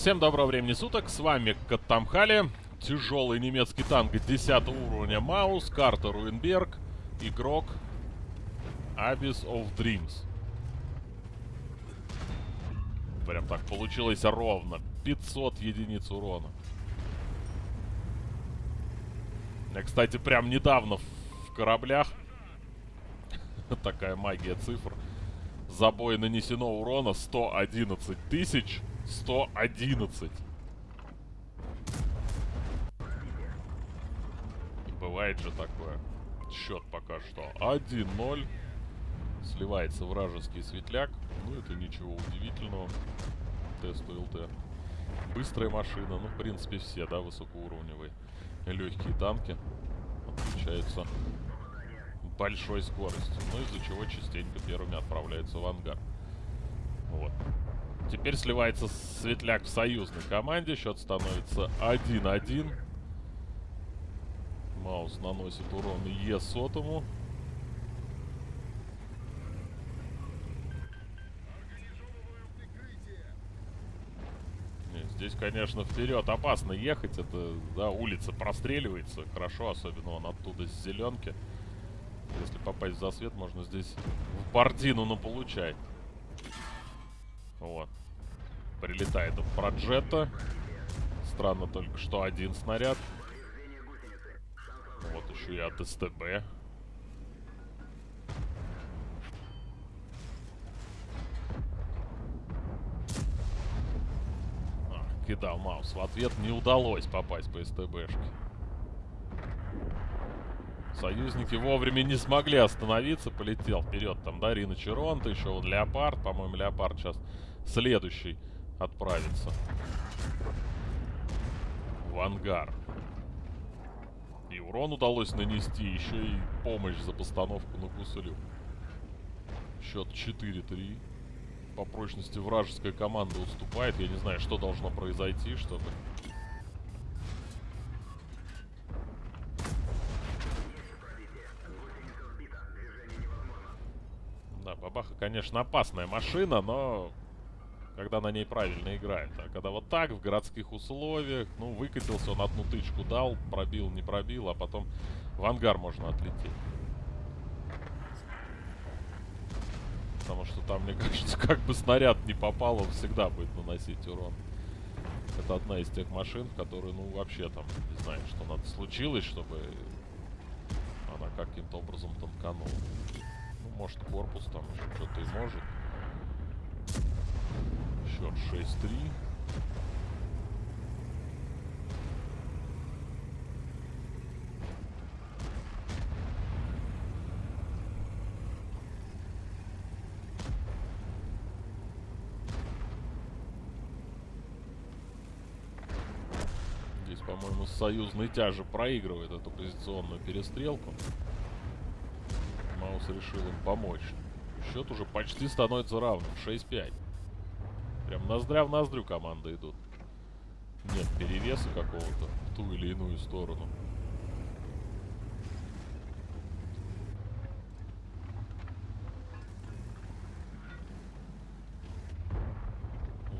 Всем доброго времени суток, с вами Каттамхали, тяжелый немецкий танк 10 уровня Маус, карта Руинберг, игрок Abyss of Dreams. Прям так получилось ровно, 500 единиц урона. Я, кстати, прям недавно в кораблях, такая магия цифр, забой нанесено урона 111 тысяч 111. Бывает же такое. Счет пока что 1-0. Сливается вражеский светляк. Ну, это ничего удивительного. Тест ЛТ. Быстрая машина. Ну, в принципе, все, да, высокоуровневые. Легкие танки. Отличаются большой скоростью. Ну, из-за чего частенько первыми отправляются в ангар. Вот. Теперь сливается Светляк в союзной команде. Счет становится 1-1. Маус наносит урон Е сотому. Здесь, конечно, вперед опасно ехать. Это, да, улица простреливается. Хорошо, особенно он оттуда с зеленки. Если попасть в засвет, можно здесь в бордину наполучать. Вот. Прилетает от Проджета. Странно только, что один снаряд. Вот еще и от СТБ. А, кидал Маус. В ответ не удалось попасть по СТБшке. Союзники вовремя не смогли остановиться. Полетел вперед. Там, да, Рина Черонта, еще вот Леопард. По-моему, Леопард сейчас следующий отправиться в ангар. И урон удалось нанести, еще и помощь за постановку на гусылю. Счет 4-3. По прочности вражеская команда уступает. Я не знаю, что должно произойти, чтобы... Да, Бабаха, конечно, опасная машина, но когда на ней правильно играет. А когда вот так, в городских условиях, ну, выкатился, он одну тычку дал, пробил, не пробил, а потом в ангар можно отлететь. Потому что там, мне кажется, как бы снаряд не попал, он всегда будет наносить урон. Это одна из тех машин, которые, ну, вообще там, не знаю, что надо случилось, чтобы она каким-то образом тонканула. Ну, может, корпус там еще что-то и может. Счет 6-3. Здесь, по-моему, союзный тяжи проигрывает эту позиционную перестрелку. Маус решил им помочь. Счет уже почти становится равным. 6-5. Прям ноздря в ноздрю команды идут. Нет перевеса какого-то в ту или иную сторону.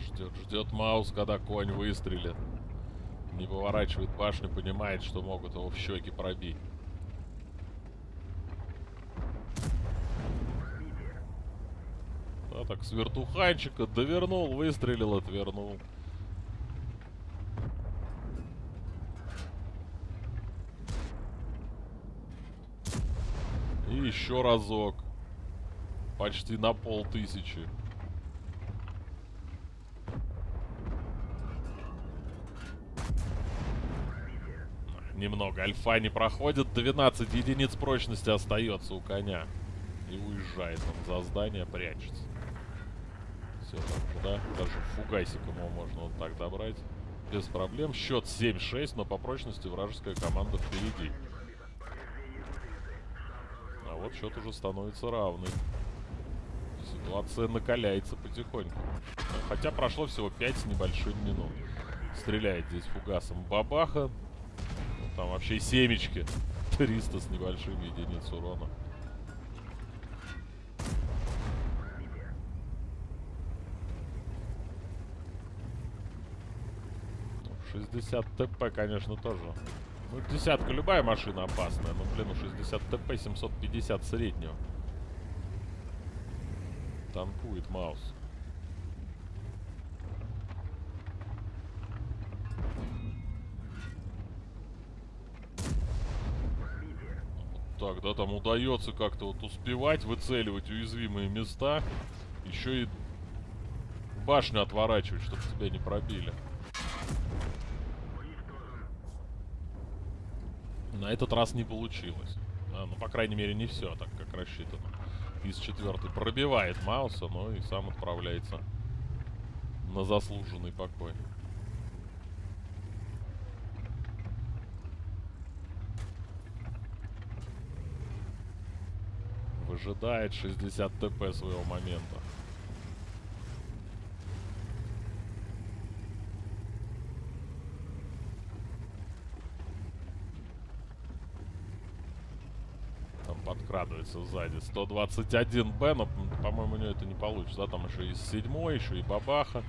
Ждет, ждет Маус, когда конь выстрелит. Не поворачивает башню, понимает, что могут его в щеки пробить. Да, так с вертуханчика довернул, выстрелил, отвернул. И еще разок. Почти на полтысячи. Немного. Альфа не проходит. 12 единиц прочности остается у коня. И уезжает он за здание, прячется. Все так да? Даже фугасиком его можно вот так добрать. Без проблем. Счет 7-6, но по прочности вражеская команда впереди. А вот счет уже становится равный. Ситуация накаляется потихоньку. Хотя прошло всего 5 с небольшим минут. Стреляет здесь фугасом бабаха. Ну, там вообще семечки. 300 с небольшим единиц урона. 60 ТП, конечно, тоже. Ну, десятка любая машина опасная, но, блин, у 60 ТП 750 среднего. Танкует Маус. Так, да, там удается как-то вот успевать выцеливать уязвимые места. Еще и башню отворачивать, чтобы тебя не пробили. На этот раз не получилось. А, ну, по крайней мере, не все так, как рассчитано. Из четвертой пробивает Мауса, но и сам отправляется на заслуженный покой. Выжидает 60 ТП своего момента. Там подкрадывается сзади. 121 Б, но, по-моему, у него это не получится. Да, там еще и седьмой, еще и бабаха.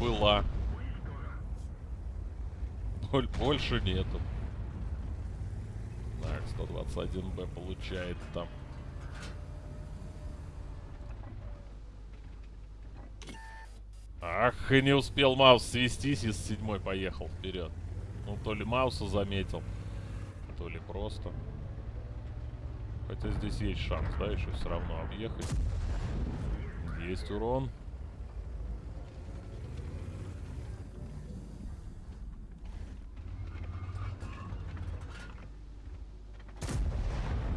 Была. Боль больше нету. Так, 121Б получает там. Ах, и не успел Маус свестись, и с седьмой поехал вперед. Ну, то ли Мауса заметил, то ли просто. Хотя здесь есть шанс, да, еще все равно объехать. Есть урон.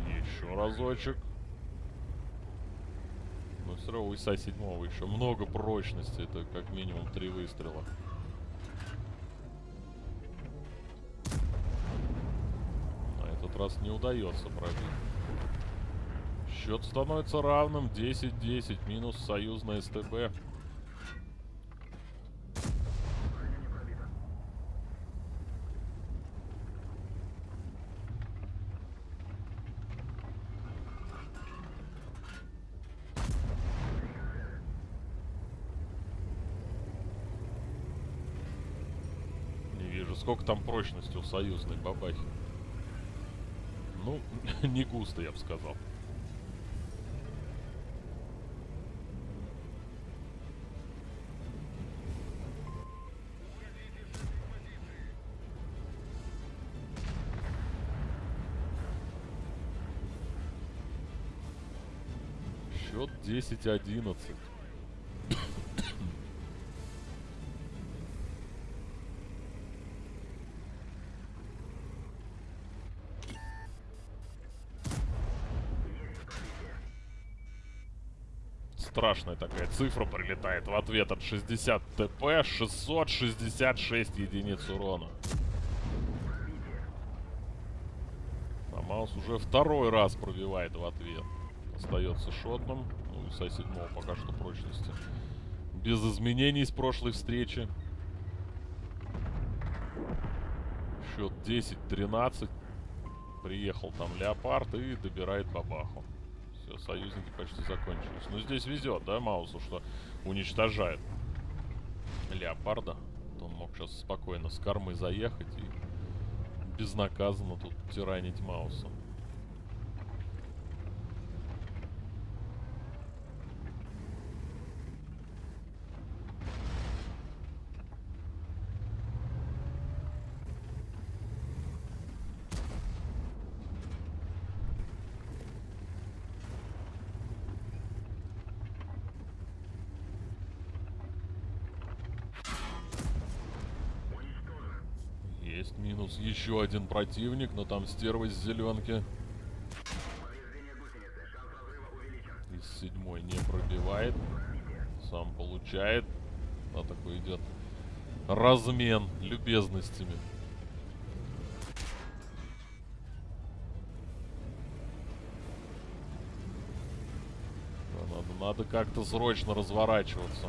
Еще разочек. Но все равно у ИСа седьмого еще много прочности. Это как минимум три выстрела. Раз не удается пробить. Счет становится равным. 10-10. Минус союзная СТБ. Не вижу, сколько там прочности у союзной бабахи. Ну, не густо, я бы сказал. Счет 10-11. Страшная такая цифра прилетает в ответ от 60 ТП, 666 единиц урона. А Маус уже второй раз пробивает в ответ. Остается шотным. Ну и со седьмого пока что прочности. Без изменений с прошлой встречи. Счет 10-13. Приехал там Леопард и добирает бабаху. Союзники почти закончились. Но здесь везет, да, Маусу, что уничтожает Леопарда. То он мог сейчас спокойно с кормы заехать и безнаказанно тут тиранить Мауса. Есть минус еще один противник, но там стерва из зеленки. Из седьмой не пробивает. Сам получает. А такой идет размен любезностями. Да, надо как-то срочно разворачиваться.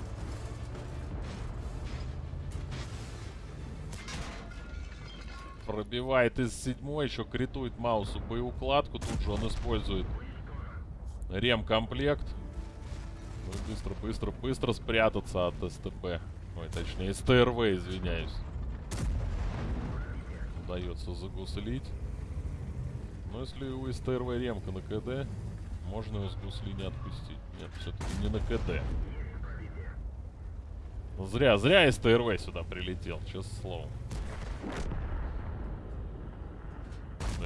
Пробивает из седьмой, еще критует Маусу боеукладку. Тут же он использует ремкомплект. Ну быстро, быстро, быстро спрятаться от СТП. Ой, точнее, СТРВ, извиняюсь. Удается загуслить. Но если у СТРВ ремка на КД, можно его с гусли не отпустить. Нет, все-таки не на КД. Зря, зря СТРВ сюда прилетел, честное слово.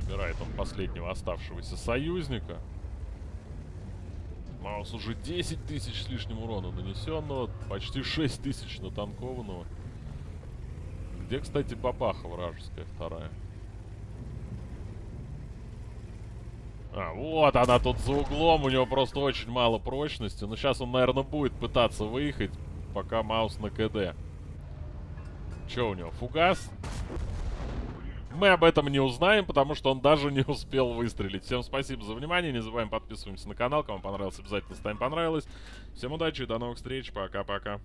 Набирает он последнего оставшегося союзника. Маус уже 10 тысяч с лишним урона нанесенного, почти 6 тысяч натанкованного. Где, кстати, бабаха вражеская вторая? А, вот она тут за углом, у него просто очень мало прочности. Но сейчас он, наверное, будет пытаться выехать, пока Маус на КД. Че у него, фугас? Мы об этом не узнаем, потому что он даже не успел выстрелить. Всем спасибо за внимание. Не забываем подписываемся на канал. Кому понравилось, обязательно ставим понравилось. Всем удачи, до новых встреч. Пока-пока.